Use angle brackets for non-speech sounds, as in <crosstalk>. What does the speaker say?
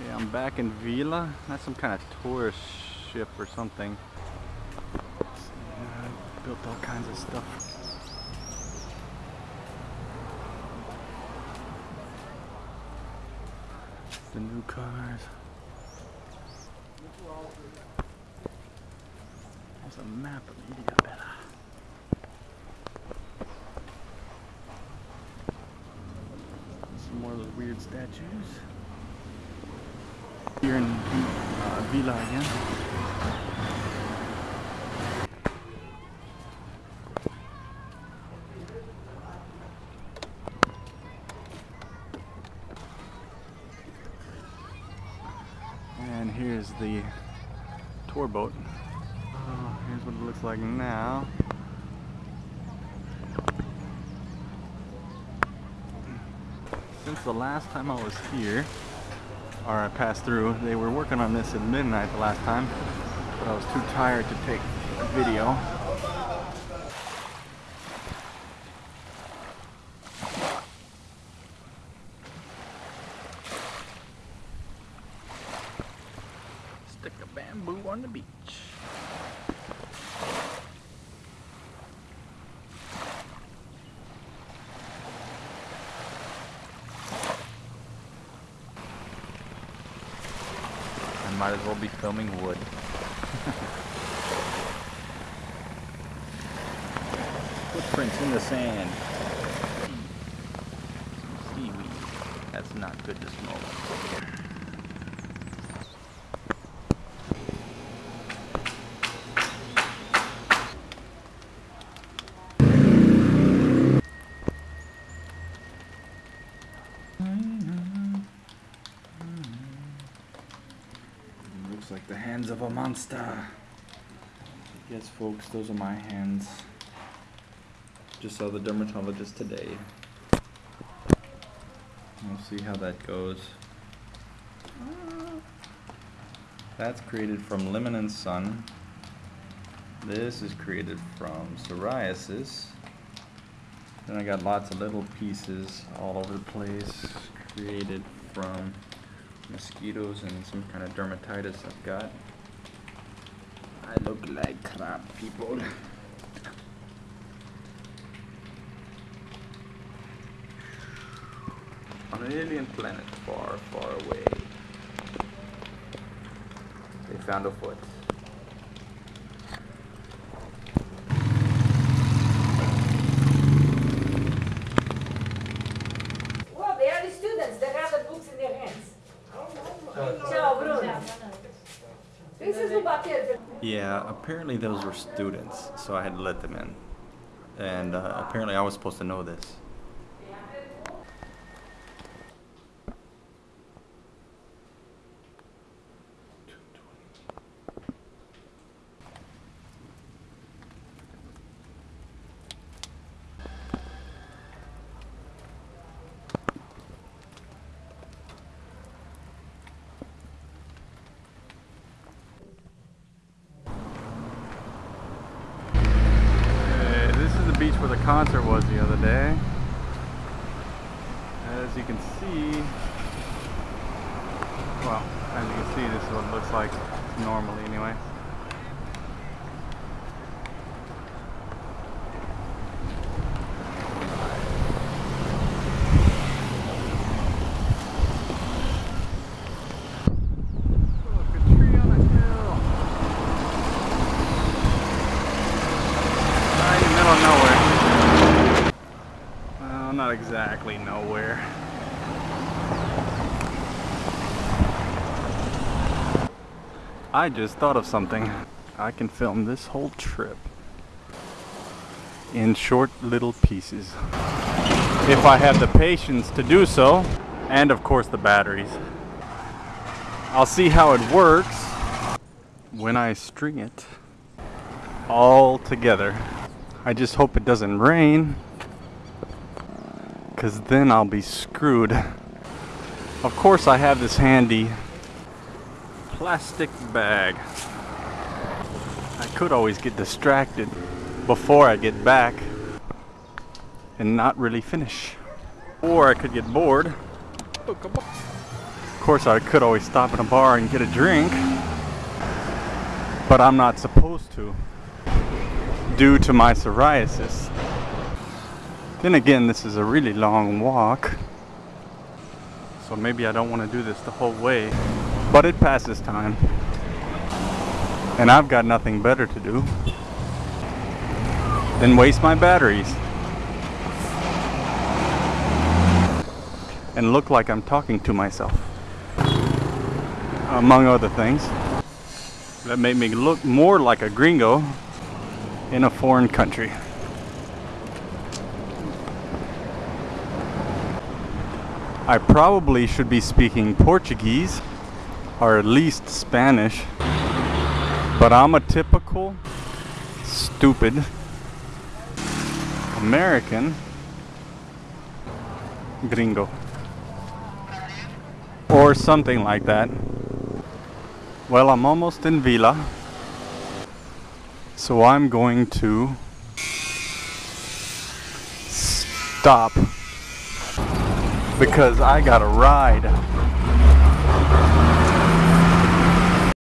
Okay, I'm back in Vila. That's some kind of tourist ship or something. Yeah, built all kinds of stuff. The new cars. There's a map of Ilhabela. Some more of those weird statues. Here in Vila again. And here's the tour boat. Oh, here's what it looks like now. Since the last time I was here, or I passed through, they were working on this at midnight the last time, but I was too tired to take a video. Stick a bamboo on the beach. Might as well be filming wood. Footprints in the sand. Some seaweed. That's not good to smoke. Looks like the hands of a monster. Yes, folks, those are my hands. Just saw the dermatologist today. We'll see how that goes. That's created from lemon and sun. This is created from psoriasis. Then I got lots of little pieces all over the place created from mosquitoes and some kind of dermatitis I've got. I look like crap, people. <laughs> On an alien planet far, far away, they found a foot. Well, they are the students, they have the books in their hands. Yeah, apparently those were students, so I had to let them in. And uh, apparently I was supposed to know this. Okay, this is the beach where the concert was the other day. As you can see, well, as you can see, this is what it looks like normally anyway. Look, a tree on a hill. Right in the middle of nowhere. Well, not exactly nowhere. I just thought of something. I can film this whole trip in short little pieces. If I have the patience to do so, and of course the batteries. I'll see how it works when I string it all together. I just hope it doesn't rain because then I'll be screwed. Of course I have this handy plastic bag. I could always get distracted before I get back and not really finish. Or I could get bored, Of course, I could always stop in a bar and get a drink, but I'm not supposed to due to my psoriasis. Then again, this is a really long walk, so maybe I don't want to do this the whole way, but it passes time. And I've got nothing better to do than waste my batteries. And look like I'm talking to myself. Among other things. That made me look more like a gringo in a foreign country. I probably should be speaking Portuguese or at least Spanish, but I'm a typical stupid American gringo or something like that. Well, I'm almost in Vila, so I'm going to stop because I got a ride.